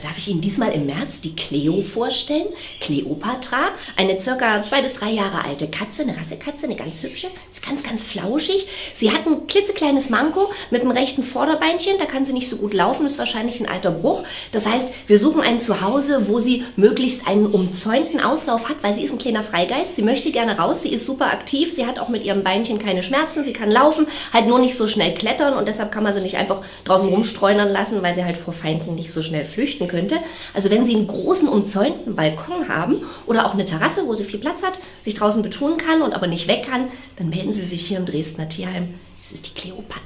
da darf ich Ihnen diesmal im März die Cleo vorstellen. Cleopatra, eine circa zwei bis drei Jahre alte Katze, eine Rassekatze, eine ganz hübsche, ist ganz, ganz flauschig. Sie hat ein klitzekleines Manko mit dem rechten Vorderbeinchen, da kann sie nicht so gut laufen, ist wahrscheinlich ein alter Bruch. Das heißt, wir suchen ein Zuhause, wo sie möglichst einen umzäunten Auslauf hat, weil sie ist ein kleiner Freigeist. Sie möchte gerne raus, sie ist super aktiv, sie hat auch mit ihrem Beinchen keine Schmerzen, sie kann laufen, halt nur nicht so schnell klettern und deshalb kann man sie nicht einfach draußen rumstreunern lassen, weil sie halt vor Feinden nicht so schnell flüchten könnte. Also wenn Sie einen großen umzäunten Balkon haben oder auch eine Terrasse, wo sie viel Platz hat, sich draußen betun kann und aber nicht weg kann, dann melden Sie sich hier im Dresdner Tierheim. Es ist die Kleopatra.